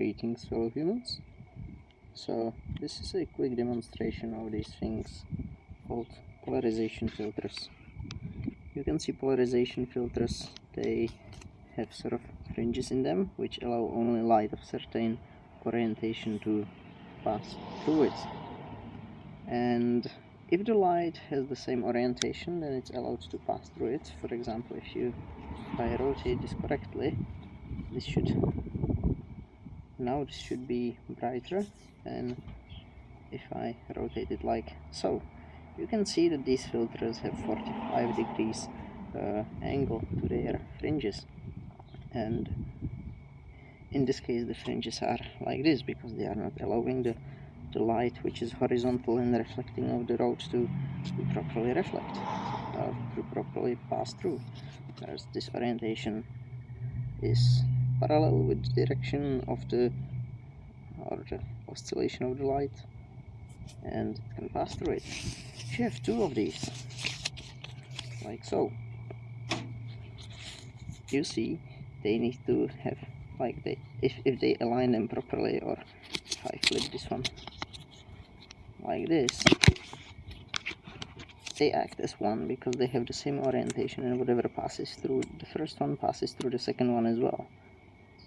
Greetings fellow humans. So this is a quick demonstration of these things called polarization filters. You can see polarization filters, they have sort of fringes in them which allow only light of certain orientation to pass through it. And if the light has the same orientation then it's allowed to pass through it. For example if you if I rotate this correctly this should now this should be brighter and if I rotate it like so. You can see that these filters have 45 degrees uh, angle to their fringes. And in this case the fringes are like this because they are not allowing the, the light which is horizontal and reflecting of the road to, to properly reflect uh, to properly pass through. Whereas this orientation is parallel with the direction of the or the oscillation of the light and it can pass through it. You have two of these, like so, you see they need to have like they if, if they align them properly or if I flip this one like this they act as one because they have the same orientation and whatever passes through the first one passes through the second one as well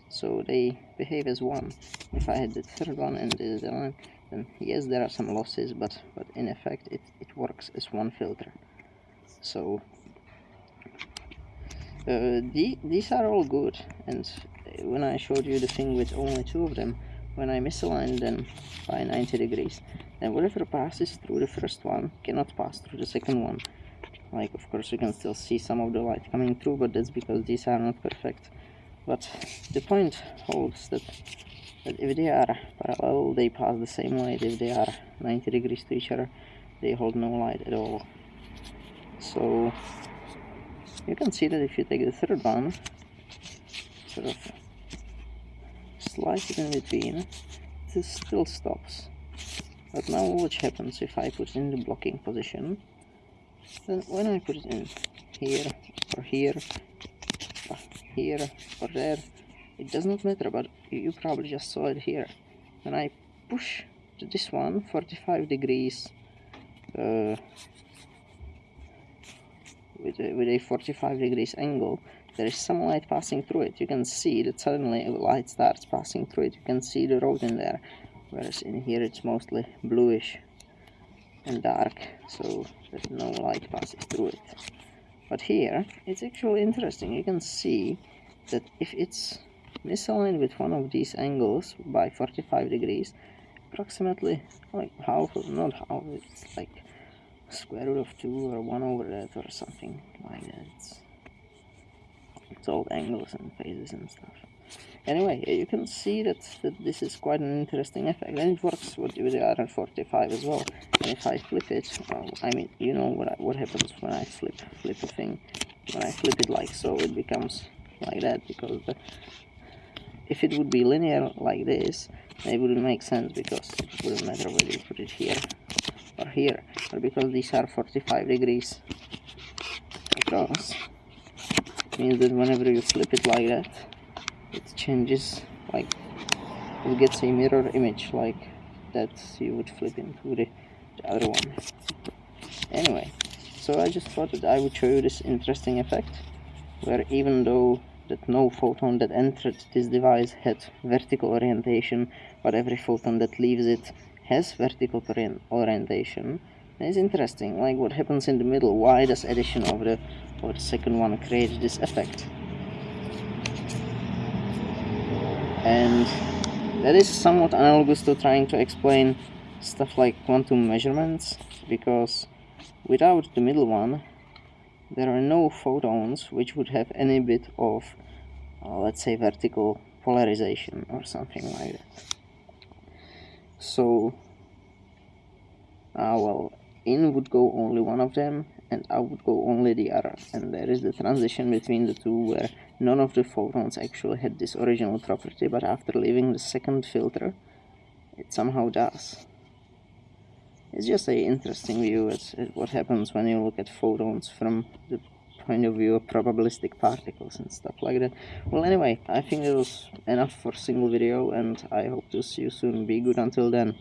so they behave as one. If I had the third one and this is one then yes there are some losses but but in effect it, it works as one filter. So uh, the, these are all good. And when I showed you the thing with only two of them when I misalign them by 90 degrees then whatever passes through the first one cannot pass through the second one. Like of course you can still see some of the light coming through but that's because these are not perfect but the point holds that, that if they are parallel they pass the same light. If they are 90 degrees to each other they hold no light at all. So you can see that if you take the third one sort of slide it in between this still stops. But now what happens if I put it in the blocking position? Then when I put it in here or here here or there it does not matter but you probably just saw it here. When I push to this one 45 degrees uh, with, a, with a 45 degrees angle there is some light passing through it. You can see that suddenly light starts passing through it. You can see the road in there whereas in here it's mostly bluish and dark so there's no light passes through it but here, it's actually interesting. You can see that if it's misaligned with one of these angles by 45 degrees, approximately like half, not half, it's like square root of 2 or 1 over that or something like that. It's, it's all angles and phases and stuff anyway you can see that, that this is quite an interesting effect and it works with, with the RN45 as well. And if I flip it well, I mean you know what, I, what happens when I flip flip a thing when I flip it like so it becomes like that because the, if it would be linear like this it wouldn't make sense because it wouldn't matter whether you put it here or here but because these are 45 degrees across means that whenever you flip it like that changes like it gets a mirror image like that you would flip into the, the other one. Anyway so I just thought that I would show you this interesting effect where even though that no photon that entered this device had vertical orientation but every photon that leaves it has vertical orientation it's interesting like what happens in the middle why does addition of the or the second one create this effect and that is somewhat analogous to trying to explain stuff like quantum measurements because without the middle one there are no photons which would have any bit of uh, let's say vertical polarization or something like that. So uh, well in would go only one of them and out would go only the other and there is the transition between the two where none of the photons actually had this original property but after leaving the second filter it somehow does it's just a interesting view at, at what happens when you look at photons from the point of view of probabilistic particles and stuff like that. Well anyway, I think it was enough for single video and I hope to see you soon. Be good until then.